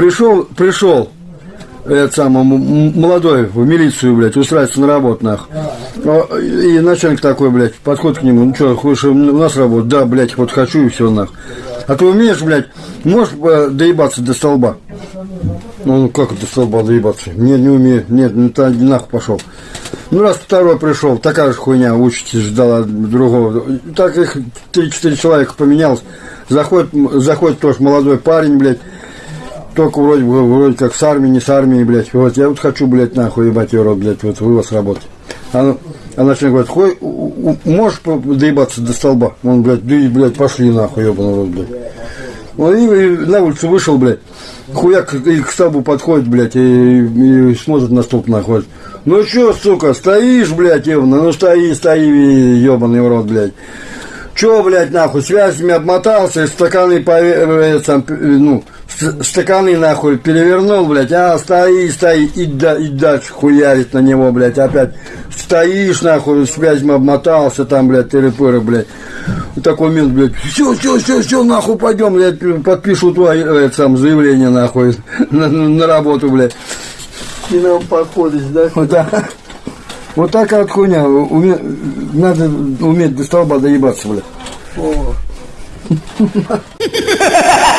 Пришел, пришел, этот самый молодой в милицию, блядь, устраивается на работу, нахуй. А, И начальник такой, блядь, подходит к нему, ну что, хочешь у нас работать? Да, блядь, вот хочу и все, нахуй. А ты умеешь, блядь, можешь э, доебаться до столба? Ну, ну как до столба доебаться? Нет, не умею. Нет, ну ты нахуй пошел. Ну, раз второй пришел, такая же хуйня, учитесь, ждала другого. Так их 3-4 человека поменялось. Заходит, заходит тоже молодой парень, блядь. Только вроде, вроде как с армии, не с армии, блядь. Вот я вот хочу, блядь, нахуй ебать ее рот, блядь, вот вывоз работать. А, ну- а начальник говорит, хуй, можешь доебаться до столба? Он, блядь, да и, блядь, пошли нахуй, ебаный рот, блядь. Он и, и на улицу вышел, блядь. Хуяк и к столбу подходит, блядь, и, и смотрит на столб нахуй. Ну чё, сука, стоишь, блядь, ебаный, ну стои, стои, ебаный в рот, блядь. Чё, блядь, нахуй, связями обмотался, стаканы, пове- э, сам, э, ну, с- стаканы, нахуй, перевернул, блядь, а, стои, стои, и, да, и дальше хуярит на него, блядь, опять. Стоишь, нахуй, связями обмотался, там, блядь, тыры-пыры, блядь. Такой момент, блядь, все, все, все, все, нахуй, пойдем, блядь, подпишу твое, это, сам, заявление, нахуй, на, на- работу, блядь. И нам подходишь, да? Вот так. Вот такая вот хуйня. Уме- Надо уметь до столба доебаться, блядь. О.